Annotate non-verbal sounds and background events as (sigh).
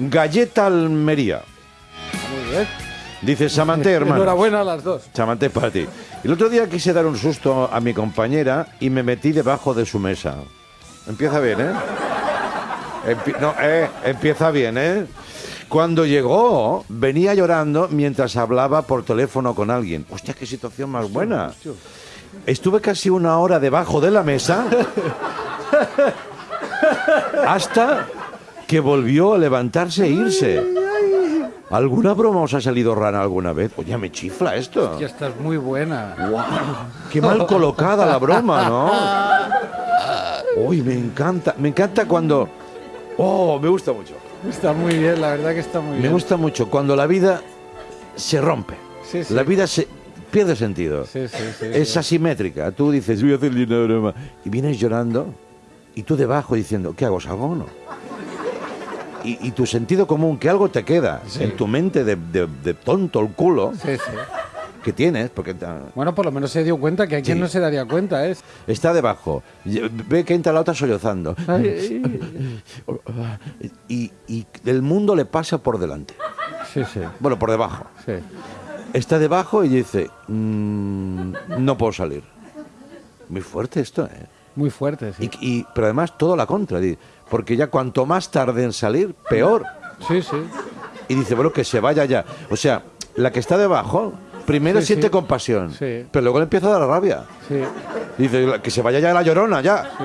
Galleta Almería. Muy bien. Dice Samante, hermano. Enhorabuena a las dos. Samante es para ti. El otro día quise dar un susto a mi compañera y me metí debajo de su mesa. Empieza bien, ¿eh? No, eh, empieza bien, ¿eh? Cuando llegó, venía llorando mientras hablaba por teléfono con alguien. Hostia, qué situación más buena. Estuve casi una hora debajo de la mesa (laughs) hasta que volvió a levantarse e irse. ¿Alguna broma os ha salido rara alguna vez? Oye, me chifla esto. Ya estás muy buena. Qué mal colocada la broma, ¿no? (laughs) Uy, me encanta. Me encanta cuando... Oh, me gusta mucho. Está muy bien, la verdad que está muy Me bien. gusta mucho cuando la vida se rompe. Sí, sí. La vida se pierde sentido. Sí, sí, sí. es asimétrica. Tú dices, voy a hacer una broma. Y vienes llorando y tú debajo diciendo, ¿qué hago? ¿Salgo o no? Y, y tu sentido común, que algo te queda Sí. en tu mente de, de- de tonto el culo Sí, sí. que tienes, porque Bueno, por lo menos se dio cuenta que a quien no se daría cuenta es. está debajo. Y- Ve que entra la otra sollozando. (laughs) Y, y el mundo le pasa por delante. Sí, sí, Bueno, por debajo. sí. Está debajo y dice, "Mm, no puedo salir. Muy fuerte esto, ¿eh? Muy fuerte, sí. Y, y- pero además todo la contra, porque ya cuanto más tarde en salir, peor. Sí, sí. Y dice, bueno, que se vaya ya. O sea, la que está debajo, primero Sí, siente sí. compasión, Sí. pero luego le empieza a dar rabia. Sí, Dice, que se vaya ya la llorona, ya. sí.